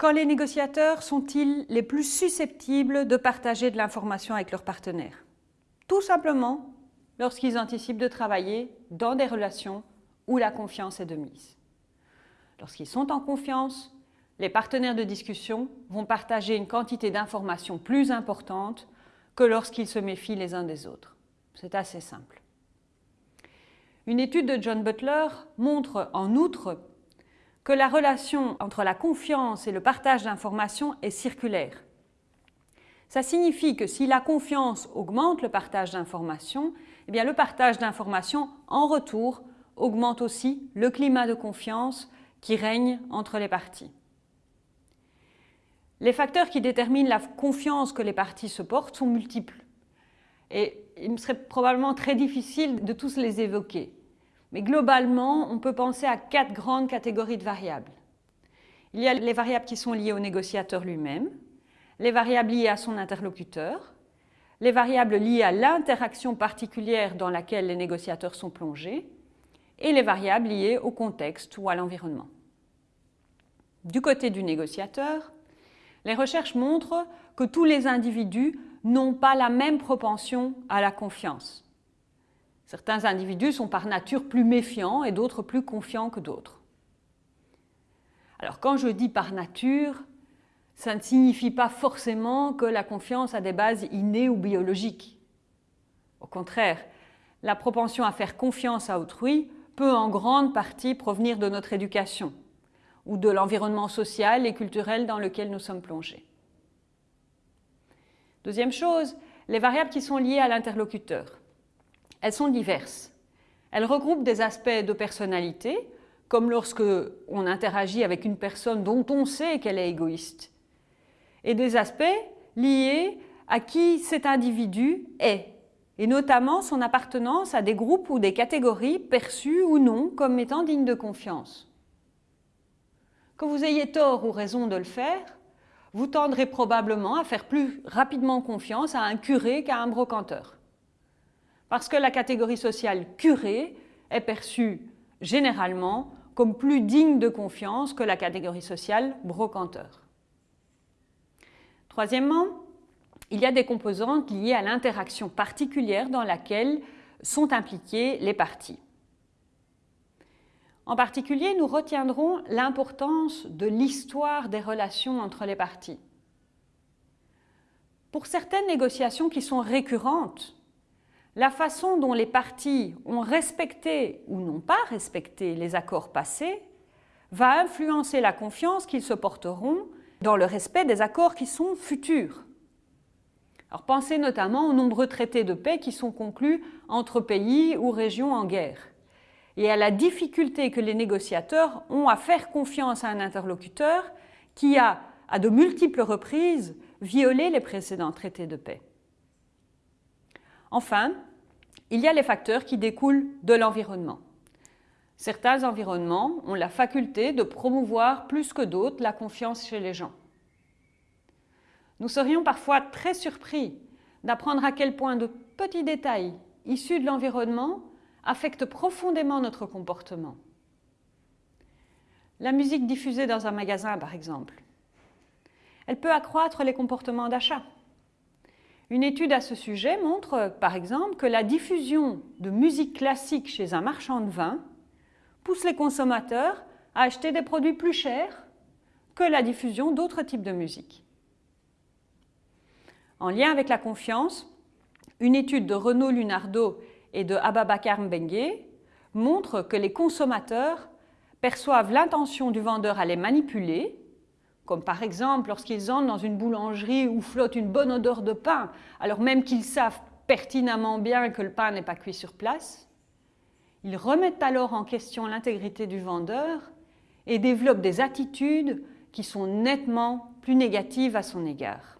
Quand les négociateurs sont-ils les plus susceptibles de partager de l'information avec leurs partenaires? Tout simplement lorsqu'ils anticipent de travailler dans des relations où la confiance est de mise. Lorsqu'ils sont en confiance, les partenaires de discussion vont partager une quantité d'informations plus importante que lorsqu'ils se méfient les uns des autres. C'est assez simple. Une étude de John Butler montre en outre que la relation entre la confiance et le partage d'informations est circulaire. Ça signifie que si la confiance augmente le partage d'informations, eh le partage d'informations en retour augmente aussi le climat de confiance qui règne entre les parties. Les facteurs qui déterminent la confiance que les parties se portent sont multiples. Et il me serait probablement très difficile de tous les évoquer. Mais globalement, on peut penser à quatre grandes catégories de variables. Il y a les variables qui sont liées au négociateur lui-même, les variables liées à son interlocuteur, les variables liées à l'interaction particulière dans laquelle les négociateurs sont plongés, et les variables liées au contexte ou à l'environnement. Du côté du négociateur, les recherches montrent que tous les individus n'ont pas la même propension à la confiance. Certains individus sont par nature plus méfiants et d'autres plus confiants que d'autres. Alors quand je dis par nature, ça ne signifie pas forcément que la confiance a des bases innées ou biologiques. Au contraire, la propension à faire confiance à autrui peut en grande partie provenir de notre éducation ou de l'environnement social et culturel dans lequel nous sommes plongés. Deuxième chose, les variables qui sont liées à l'interlocuteur. Elles sont diverses. Elles regroupent des aspects de personnalité, comme lorsque on interagit avec une personne dont on sait qu'elle est égoïste, et des aspects liés à qui cet individu est, et notamment son appartenance à des groupes ou des catégories perçues ou non comme étant dignes de confiance. Que vous ayez tort ou raison de le faire, vous tendrez probablement à faire plus rapidement confiance à un curé qu'à un brocanteur parce que la catégorie sociale curé est perçue généralement comme plus digne de confiance que la catégorie sociale brocanteur. Troisièmement, il y a des composantes liées à l'interaction particulière dans laquelle sont impliquées les parties. En particulier, nous retiendrons l'importance de l'histoire des relations entre les parties. Pour certaines négociations qui sont récurrentes, la façon dont les parties ont respecté ou n'ont pas respecté les accords passés va influencer la confiance qu'ils se porteront dans le respect des accords qui sont futurs. Alors pensez notamment aux nombreux traités de paix qui sont conclus entre pays ou régions en guerre et à la difficulté que les négociateurs ont à faire confiance à un interlocuteur qui a, à de multiples reprises, violé les précédents traités de paix. Enfin, il y a les facteurs qui découlent de l'environnement. Certains environnements ont la faculté de promouvoir plus que d'autres la confiance chez les gens. Nous serions parfois très surpris d'apprendre à quel point de petits détails issus de l'environnement affectent profondément notre comportement. La musique diffusée dans un magasin, par exemple. Elle peut accroître les comportements d'achat. Une étude à ce sujet montre, par exemple, que la diffusion de musique classique chez un marchand de vin pousse les consommateurs à acheter des produits plus chers que la diffusion d'autres types de musique. En lien avec la confiance, une étude de Renaud Lunardo et de Ababakar Mbengue montre que les consommateurs perçoivent l'intention du vendeur à les manipuler comme par exemple lorsqu'ils entrent dans une boulangerie où flotte une bonne odeur de pain, alors même qu'ils savent pertinemment bien que le pain n'est pas cuit sur place. Ils remettent alors en question l'intégrité du vendeur et développent des attitudes qui sont nettement plus négatives à son égard.